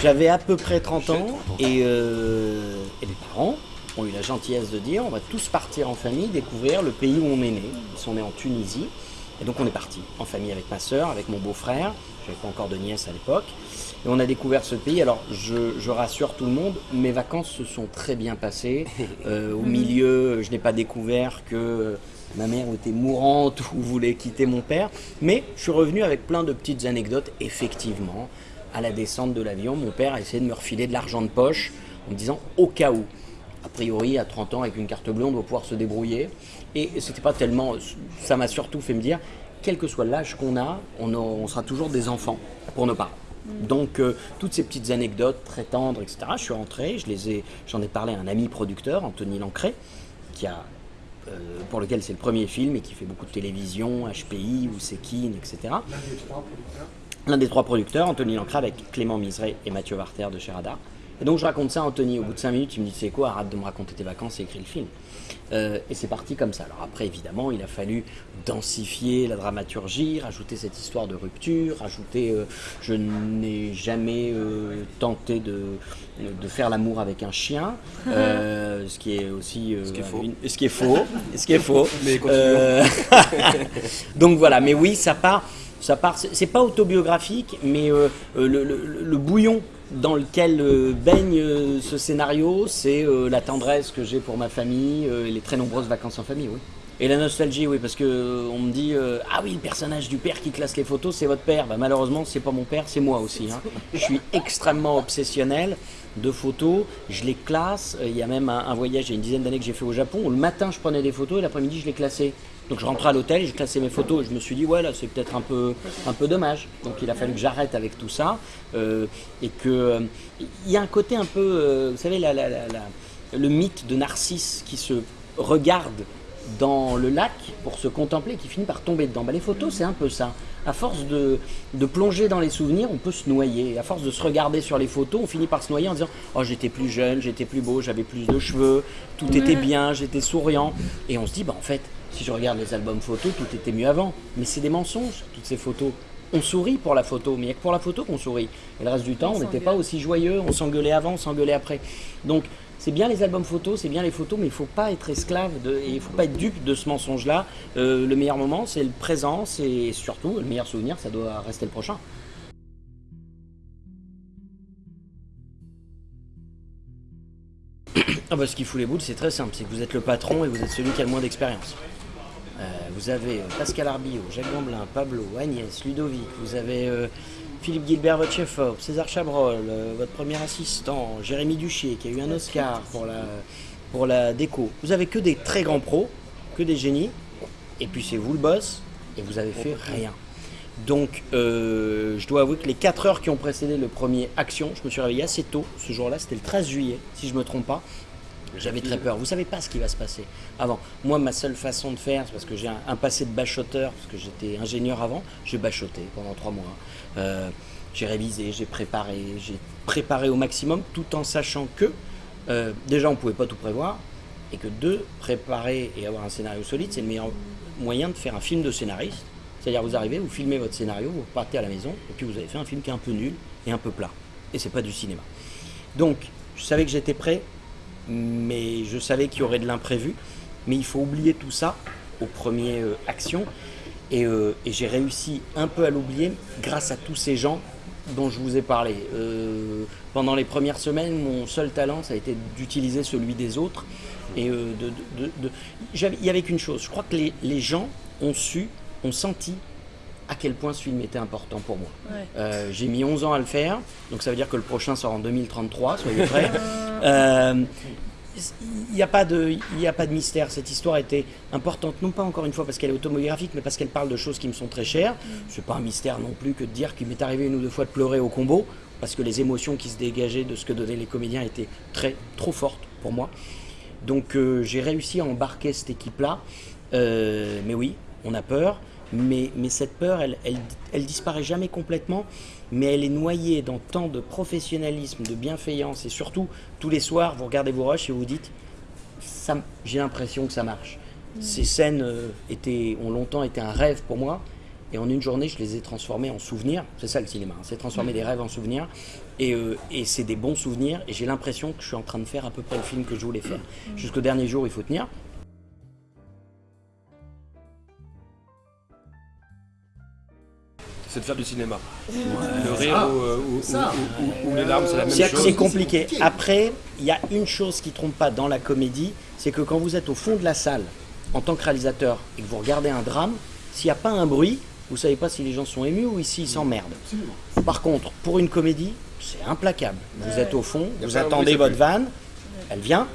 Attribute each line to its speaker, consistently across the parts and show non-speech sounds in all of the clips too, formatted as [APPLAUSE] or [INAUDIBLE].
Speaker 1: J'avais à peu près 30 ans et, euh, et les parents ont eu la gentillesse de dire on va tous partir en famille découvrir le pays où on est né. Ils sont nés en Tunisie. Et donc on est parti en famille avec ma soeur, avec mon beau-frère. J'avais pas encore de nièce à l'époque. Et on a découvert ce pays. Alors je, je rassure tout le monde, mes vacances se sont très bien passées. [LAUGHS] Euh, au milieu, je n'ai pas découvert que ma mère était mourante ou voulait quitter mon père. Mais je suis revenu avec plein de petites anecdotes, effectivement. À la descente de l'avion, mon père a essayé de me refiler de l'argent de poche en me disant au cas où. A priori, à 30 ans, avec une carte bleue, on doit pouvoir se débrouiller. Et c'était pas tellement. Ça m'a surtout fait me dire, quel que soit l'âge qu'on a, on, a- on sera toujours des enfants pour nos parents. Donc, euh, toutes ces petites anecdotes très tendres, etc., je suis rentré, je les ai, j'en ai parlé à un ami producteur, Anthony Lancret, qui a, euh, pour lequel c'est le premier film et qui fait beaucoup de télévision, HPI, ou Sekine, etc. L'un des trois producteurs, Anthony Lancret, avec Clément Miseret et Mathieu Warter de chez Radar. Et donc je raconte ça à Anthony. Au bout de 5 minutes, il me dit C'est quoi Arrête de me raconter tes vacances et écris le film. Euh, et c'est parti comme ça. Alors après, évidemment, il a fallu densifier la dramaturgie, rajouter cette histoire de rupture, rajouter. euh, je n'ai jamais euh, tenté de, de faire l'amour avec un chien, [LAUGHS] euh, ce qui est aussi. euh,
Speaker 2: Ce qui est faux.
Speaker 1: une- ce qui est faux. ce qui est faux.
Speaker 2: Mais.
Speaker 1: Euh, [LAUGHS] donc voilà, mais oui, ça part, ça part. c'est pas autobiographique, mais euh, euh, le, bouillon dans lequel euh, baigne ce scénario, c'est la tendresse que j'ai pour ma famille, et les très nombreuses vacances en famille, oui. Et la nostalgie, oui, parce que on me dit ah oui, le personnage du père qui classe les photos, c'est votre père. Bah, malheureusement, c'est pas mon père, c'est moi aussi. hein. Je suis extrêmement obsessionnel de photos. Je les classe. Il y a même un, un voyage, il y a une dizaine d'années que j'ai fait au Japon. Où le matin, je prenais des photos et l'après-midi, je les classais. Donc je rentrais à l'hôtel je classais mes photos. Et je me suis dit ouais là, c'est peut-être un peu, un peu dommage. Donc il a fallu que j'arrête avec tout ça euh, et que euh, il y a un côté un peu, euh, vous savez, la- la- la- la- le mythe de Narcisse qui se regarde dans le lac pour se contempler qui finit par tomber dedans. Bah, les photos, c'est un peu ça. À force de, de plonger dans les souvenirs, on peut se noyer. À force de se regarder sur les photos, on finit par se noyer en disant Oh, j'étais plus jeune, j'étais plus beau, j'avais plus de cheveux, tout était bien, j'étais souriant. Et on se dit Bah, en fait, si je regarde les albums photos, tout était mieux avant. Mais c'est des mensonges, toutes ces photos. On sourit pour la photo, mais il n'y a que pour la photo qu'on sourit. Et le reste du temps, on n'était pas aussi joyeux, on s'engueulait avant, on s'engueulait après. Donc, c'est bien les albums photos, c'est bien les photos, mais il ne faut pas être esclave de, et il ne faut pas être dupe de ce mensonge-là. Euh, le meilleur moment, c'est le présent, c'est surtout le meilleur souvenir, ça doit rester le prochain. Ah bah, ce qui fout les boules, c'est très simple, c'est que vous êtes le patron et vous êtes celui qui a le moins d'expérience. Euh, vous avez euh, Pascal Arbillot, Jacques Gamblin, Pablo, Agnès, Ludovic, vous avez euh, Philippe Gilbert, votre chef-op, César Chabrol, votre premier assistant, Jérémy Duchier, qui a eu un Oscar pour la, pour la déco. Vous avez que des très grands pros, que des génies, et puis c'est vous le boss, et vous avez fait rien. Donc, euh, je dois avouer que les 4 heures qui ont précédé le premier Action, je me suis réveillé assez tôt ce jour-là, c'était le 13 juillet, si je ne me trompe pas. J'avais très peur. Vous savez pas ce qui va se passer avant. Moi, ma seule façon de faire, c'est parce que j'ai un, passé de bachoteur, parce que j'étais ingénieur avant, j'ai bachoté pendant trois mois. Euh, j'ai révisé, j'ai préparé, j'ai préparé au maximum, tout en sachant que euh, déjà on pouvait pas tout prévoir, et que deux, préparer et avoir un scénario solide, c'est le meilleur moyen de faire un film de scénariste. C'est-à-dire vous arrivez, vous filmez votre scénario, vous partez à la maison, et puis vous avez fait un film qui est un peu nul et un peu plat. Et c'est pas du cinéma. Donc, je savais que j'étais prêt, mais je savais qu'il y aurait de l'imprévu. Mais il faut oublier tout ça au premier euh, action. Et, euh, et j'ai réussi un peu à l'oublier grâce à tous ces gens dont je vous ai parlé. Euh, pendant les premières semaines, mon seul talent, ça a été d'utiliser celui des autres. Et euh, de, de- de- de- j'avais- il y avait qu'une chose, je crois que les, les gens ont su, ont senti à quel point ce film était important pour moi.
Speaker 3: Ouais.
Speaker 1: Euh, j'ai mis 11 ans à le faire, donc ça veut dire que le prochain sort en 2033, soyez prêts. [LAUGHS] Euh, Il n'y a, pas de- il y a pas de mystère. Cette histoire était importante, non pas encore une fois parce qu'elle est autobiographique, mais parce qu'elle parle de choses qui me sont très chères. C'est pas un mystère non plus que de dire qu'il m'est arrivé une ou deux fois de pleurer au combo, parce que les émotions qui se dégageaient de ce que donnaient les comédiens étaient très, trop fortes pour moi. Donc euh, j'ai réussi à embarquer cette équipe-là. Euh, mais oui, on a peur. Mais, mais cette peur, elle, elle, elle disparaît jamais complètement. Mais elle est noyée dans tant de professionnalisme, de bienveillance. Et surtout, tous les soirs, vous regardez vos rushs et vous dites ça- j'ai l'impression que ça marche. Ces scènes euh, étaient, ont longtemps été un rêve pour moi. et en une journée, je les ai transformés en souvenirs. C'est ça le cinéma, hein. c'est transformer des rêves en souvenirs. Et, euh, et c'est des bons souvenirs. Et j'ai l'impression que je suis en train de faire à peu près le film que je voulais faire. Jusqu'au dernier jour, il faut tenir.
Speaker 2: C'est de faire du cinéma. Le rire ou, euh, ou- ou- ou- ou les larmes, c'est la même chose.
Speaker 1: c'est compliqué. Après, il y a une chose qui trompe pas dans la comédie, c'est que quand vous êtes au fond de la salle, en tant que réalisateur, et que vous regardez un drame, s'il n'y a pas un bruit, vous savez pas si les gens sont émus ou s'ils s'emmerdent. Par contre, pour une comédie, c'est implacable. Vous êtes au fond, vous attendez votre vanne, elle vient,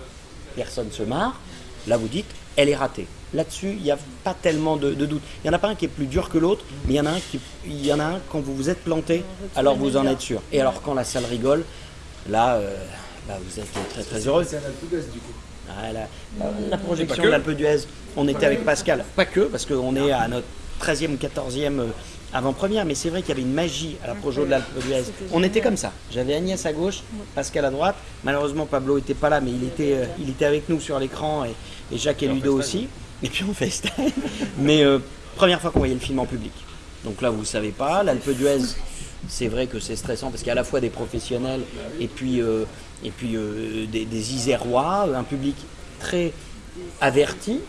Speaker 1: personne se marre, là vous dites, elle est ratée. Là-dessus, il n'y a pas tellement de, de doute. Il n'y en a pas un qui est plus dur que l'autre, mais il y en a un qui, il y en a un quand vous vous êtes planté, alors vous en êtes sûr. Et alors quand la salle rigole, là, euh, bah, vous êtes très très heureux.
Speaker 3: C'est un du coup.
Speaker 1: Ah, la, la projection de l'Alpe d'Huez, on était avec Pascal, pas que, parce qu'on est à notre 13e ou 14e euh, avant-première, mais c'est vrai qu'il y avait une magie à la projo de l'Alpe d'Huez. On était comme ça. J'avais Agnès à gauche, Pascal à droite. Malheureusement, Pablo n'était pas là, mais il était, euh, il était avec nous sur l'écran et, et Jacques et Ludo aussi. Et [LAUGHS] puis on FaceTime. mais euh, première fois qu'on voyait le film en public. Donc là, vous ne savez pas, l'Alpe d'Huez, c'est vrai que c'est stressant parce qu'il y a à la fois des professionnels et puis, euh, et puis euh, des, Isérois, un public très averti,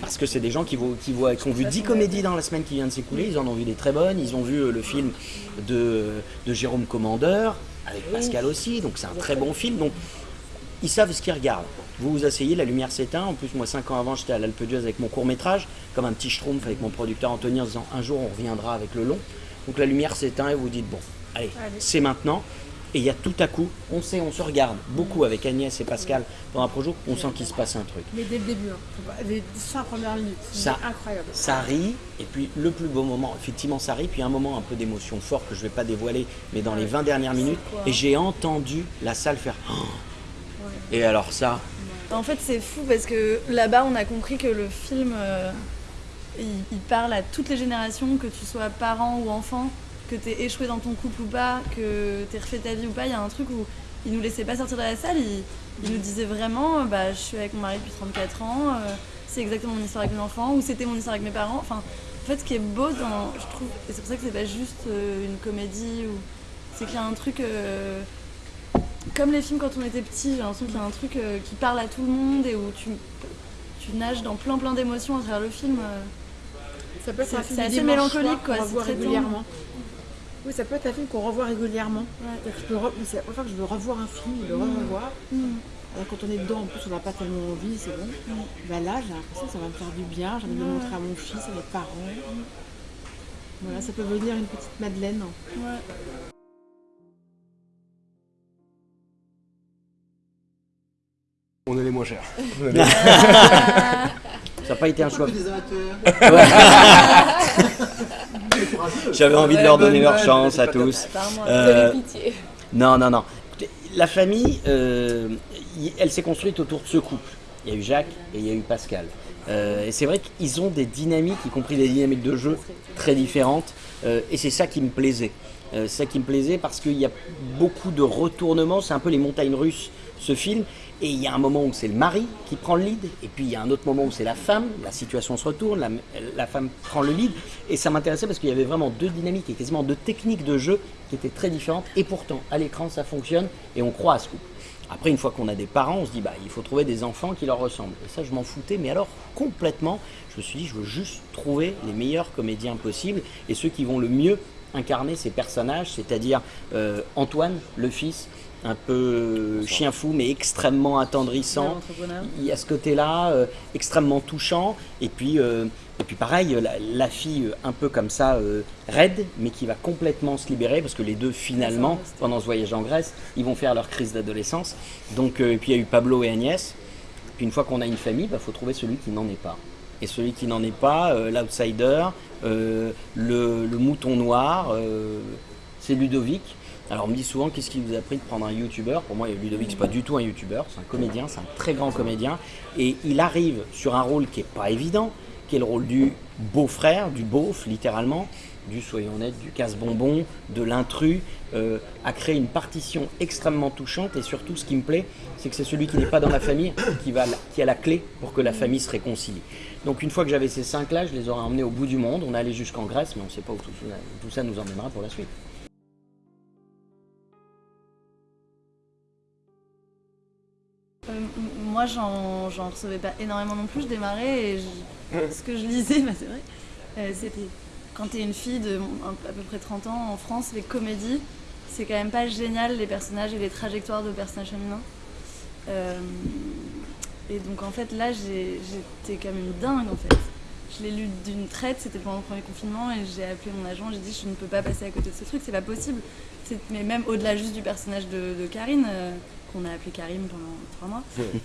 Speaker 1: parce que c'est des gens qui, voient, qui, voient, qui ont vu 10 comédies dans la semaine qui vient de s'écouler, ils en ont vu des très bonnes, ils ont vu le film de, de Jérôme Commandeur, avec Pascal aussi, donc c'est un très bon film, donc ils savent ce qu'ils regardent. Vous vous asseyez, la lumière s'éteint. En plus, moi, cinq ans avant, j'étais à l'Alpe d'Huez avec mon court métrage, comme un petit schtroumpf avec mon producteur Anthony en disant un jour on reviendra avec le long. Donc la lumière s'éteint et vous dites bon, allez, c'est maintenant. Et il y a tout à coup, on sait, on se regarde beaucoup avec Agnès et Pascal dans un projet, on sent qu'il se passe un truc.
Speaker 4: Mais dès le début, hein. Les cinq premières minutes, c'est
Speaker 1: Ça-
Speaker 4: incroyable.
Speaker 1: Ça rit, et puis le plus beau moment, effectivement, ça rit, puis un moment un peu d'émotion fort que je ne vais pas dévoiler, mais dans les 20 dernières minutes, et j'ai entendu la salle faire. Oh Et alors ça,
Speaker 5: En fait, c'est fou parce que là-bas, on a compris que le film, euh, il, parle à toutes les générations, que tu sois parent ou enfant, que tu échoué dans ton couple ou pas, que tu refait ta vie ou pas. Il y a un truc où il nous laissait pas sortir de la salle. Il, nous disait vraiment, euh, bah, je suis avec mon mari depuis 34 ans, euh, c'est exactement mon histoire avec mes enfants, ou c'était mon histoire avec mes parents. Enfin, en fait, ce qui est beau, dans, je trouve, et c'est pour ça que c'est pas juste une comédie, ou c'est qu'il y a un truc. Comme les films quand on était petit, j'ai l'impression qu'il y a un truc euh, qui parle à tout le monde et où tu, tu nages dans plein plein d'émotions à travers le film. euh.
Speaker 4: Ça peut être un film
Speaker 5: assez mélancolique, quoi,
Speaker 4: qu'on
Speaker 5: c'est
Speaker 4: régulièrement. Oui, ça peut être un film qu'on revoit régulièrement.
Speaker 5: Ouais.
Speaker 4: Re- C'est la première fois que je veux revoir un film, le revoir.
Speaker 5: Mm.
Speaker 4: Alors quand on est dedans, en plus, on n'a pas tellement envie, c'est bon. Bah là, j'ai l'impression que ça va me faire du bien. J'ai envie de le montrer à mon fils, à mes parents. Voilà, ça peut venir une petite Madeleine.
Speaker 5: Ouais.
Speaker 2: On est les moins chers. [LAUGHS]
Speaker 1: ça n'a pas été un choix. [LAUGHS] [LAUGHS] J'avais envie de leur donner leur chance à tous. Euh. Non, non, non. La famille, euh, elle s'est construite autour de ce couple. Il y a eu Jacques et il y a eu Pascal. Euh, et c'est vrai qu'ils ont des dynamiques, y compris des dynamiques de jeu très différentes. Euh, et c'est ça qui me plaisait. Euh, c'est ça qui me plaisait parce qu'il y a beaucoup de retournements. C'est un peu les montagnes russes, ce film. Et il y a un moment où c'est le mari qui prend le lead. Et puis il y a un autre moment où c'est la femme. La situation se retourne. La, femme prend le lead. Et ça m'intéressait parce qu'il y avait vraiment deux dynamiques et quasiment deux techniques de jeu qui étaient très différentes. Et pourtant, à l'écran, ça fonctionne. Et on croit à ce couple. Après, une fois qu'on a des parents, on se dit, bah, il faut trouver des enfants qui leur ressemblent. Et ça, je m'en foutais, mais alors complètement. Je me suis dit, je veux juste trouver les meilleurs comédiens possibles et ceux qui vont le mieux incarner ces personnages, c'est-à-dire euh, Antoine, le fils, un peu euh, chien fou, mais extrêmement attendrissant. Il y a ce côté-là, euh, extrêmement touchant. Et puis, euh, et puis pareil, la, la fille un peu comme ça, euh, raide, mais qui va complètement se libérer, parce que les deux, finalement, pendant ce voyage en Grèce, ils vont faire leur crise d'adolescence. Donc, euh, et puis il y a eu Pablo et Agnès. Puis une fois qu'on a une famille, il faut trouver celui qui n'en est pas. Et celui qui n'en est pas, euh, l'outsider, euh, le, le mouton noir, euh, c'est Ludovic. Alors on me dit souvent qu'est-ce qui vous a pris de prendre un youtubeur Pour moi Ludovic c'est pas du tout un youtubeur, c'est un comédien, c'est un très grand comédien. Et il arrive sur un rôle qui est pas évident, qui est le rôle du beau-frère, du beauf littéralement. du soyons honnêtes, du casse-bonbon, de l'intrus, euh, a créé une partition extrêmement touchante. Et surtout, ce qui me plaît, c'est que c'est celui qui n'est pas dans la famille qui, a la clé pour que la famille se réconcilie. Donc une fois que j'avais ces cinq-là, je les aurais emmenés au bout du monde. On est allé jusqu'en Grèce, mais on ne sait pas où tout, tout ça nous emmènera pour la suite.
Speaker 5: Moi, j'en recevais pas énormément non plus. Je démarrais et ce que je lisais, [LAUGHS] bah, c'est vrai, euh, c'était quand t'es une fille de à peu près 30 ans en France, les comédies, c'est quand même pas génial les personnages et les trajectoires de personnages féminins. Euh, et donc en fait, là, j'étais quand même dingue en fait. Je l'ai lu d'une traite, c'était pendant le premier confinement, et j'ai appelé mon agent, j'ai dit je ne peux pas passer à côté de ce truc, c'est pas possible. Mais même au-delà juste du personnage de, de Karine, euh, qu'on a appelé Karim pendant trois mois,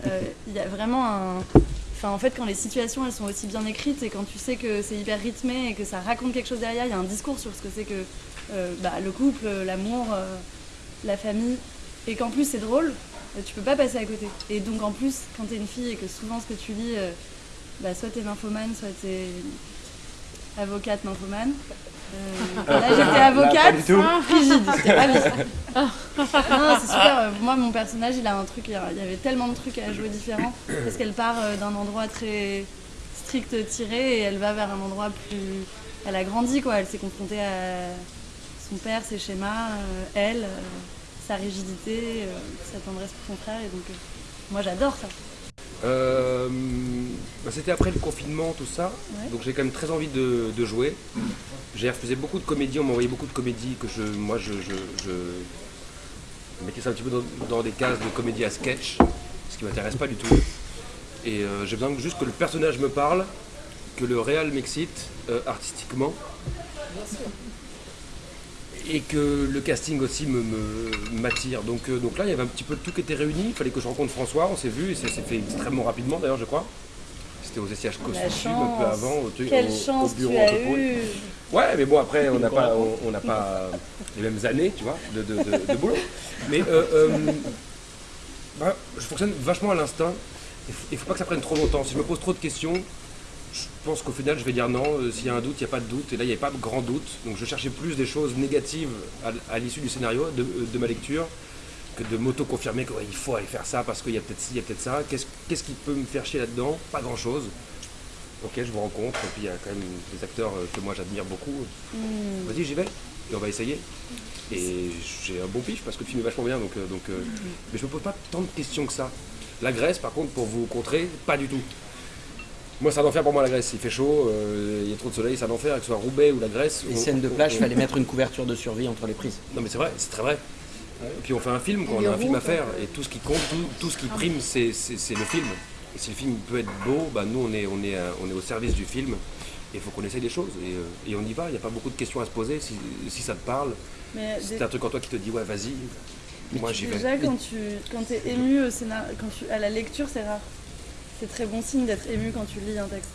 Speaker 5: euh, il y a vraiment un. Enfin, en fait, quand les situations elles sont aussi bien écrites et quand tu sais que c'est hyper rythmé et que ça raconte quelque chose derrière, il y a un discours sur ce que c'est que euh, bah, le couple, l'amour, euh, la famille, et qu'en plus c'est drôle, tu peux pas passer à côté. Et donc en plus, quand t'es une fille et que souvent ce que tu lis, bah, soit t'es nymphomane, soit t'es avocate nymphomane. Euh, là j'étais
Speaker 2: Là, pas
Speaker 5: avocate,
Speaker 2: du tout.
Speaker 5: rigide, [LAUGHS] j'étais ravie. Non, c'est super. euh, Moi, mon personnage, il a un truc. Il y avait tellement de trucs à jouer différents parce qu'elle part euh, d'un endroit très strict tiré et elle va vers un endroit plus. Elle a grandi, quoi. Elle s'est confrontée à son père, ses schémas, elle, sa rigidité, sa tendresse pour son frère. Et donc, moi, j'adore ça.
Speaker 2: Euh, bah, C'était après le confinement, tout ça.
Speaker 5: Ouais.
Speaker 2: Donc j'ai quand même très envie de, de jouer. J'ai refusé beaucoup de comédies, on m'envoyait beaucoup de comédies que je, moi je, je, je mettais ça un petit peu dans, dans des cases de comédie à sketch, ce qui m'intéresse pas du tout. Et euh, j'ai besoin juste que le personnage me parle, que le réel m'excite euh, artistiquement. Et que le casting aussi me, me- m'attire. Donc, euh, donc là, il y avait un petit peu tout qui était réuni. Il fallait que je rencontre François, on s'est vu, et ça s'est fait extrêmement rapidement d'ailleurs, je crois. C'était aux
Speaker 5: La
Speaker 2: Costume un peu avant, au,
Speaker 5: Quelle
Speaker 2: au- au
Speaker 5: chance
Speaker 2: bureau
Speaker 5: tu as
Speaker 2: Entrepôt.
Speaker 5: eu
Speaker 2: Ouais, mais bon, après, on n'a pas, on, on n'a pas les mêmes années, tu vois, de, de, de- de boulot. Mais euh, euh, bah, je fonctionne vachement à l'instinct. Il il faut pas que ça prenne trop longtemps. Si je me pose trop de questions, je pense qu'au final, je vais dire non. Euh, S'il y a un doute, il n'y a pas de doute. Et là, il n'y avait pas de grand doute. Donc, je cherchais plus des choses négatives à, à l'issue du scénario, de, de ma lecture, que de m'auto-confirmer qu'il faut aller faire ça parce qu'il y a peut-être ci, il y a peut-être ça. Qu'est-ce qui peut me faire chier là-dedans? Pas grand-chose. Ok, je vous rencontre. Et puis, il y a quand même des acteurs euh, que moi, j'admire beaucoup.
Speaker 5: Hmm.
Speaker 2: Vas-y, j'y vais. Et on va essayer. Et j'ai un bon pif parce que le film est vachement bien. Donc, euh, donc, euh, Mais je me pose pas tant de questions que ça. La Grèce, par contre, pour vous contrer, pas du tout. Moi, c'est un enfer pour moi la Grèce. Il fait chaud, euh, il y a trop de soleil, c'est un enfer, que ce soit Roubaix ou la Grèce.
Speaker 1: Les
Speaker 2: on-
Speaker 1: scènes de plage, il fallait mettre une couverture de survie entre les prises.
Speaker 2: Non, mais c'est vrai, c'est très vrai. Et puis on fait un film, quand on a un film à faire, et tout ce qui compte, tout, tout ce qui prime, c'est c'est- c'est le film. Et si le film peut être beau, bah, nous on est, on, est, euh, on est au service du film. Et il faut qu'on essaye des choses. Et, euh, et on y va, il n'y a pas beaucoup de questions à se poser. Si, si ça te parle,
Speaker 5: Mais
Speaker 2: si
Speaker 5: des-
Speaker 2: t'as un truc en toi qui te dit ouais, vas-y, moi j'y vais.
Speaker 5: Déjà, quand tu quand es ému au scénar... quand tu... à la lecture, c'est rare. C'est très bon signe d'être ému quand tu lis un texte.